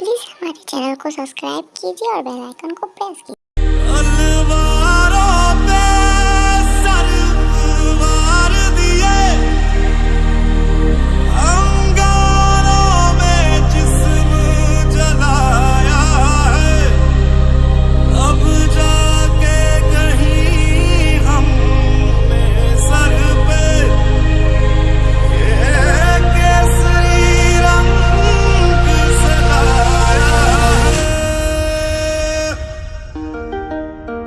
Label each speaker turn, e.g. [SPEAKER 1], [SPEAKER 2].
[SPEAKER 1] Please हमारे channel को subscribe कीजिए और बेल आइकन को प्रेस कीजिए।